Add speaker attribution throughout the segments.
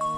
Speaker 1: you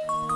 Speaker 2: Thank you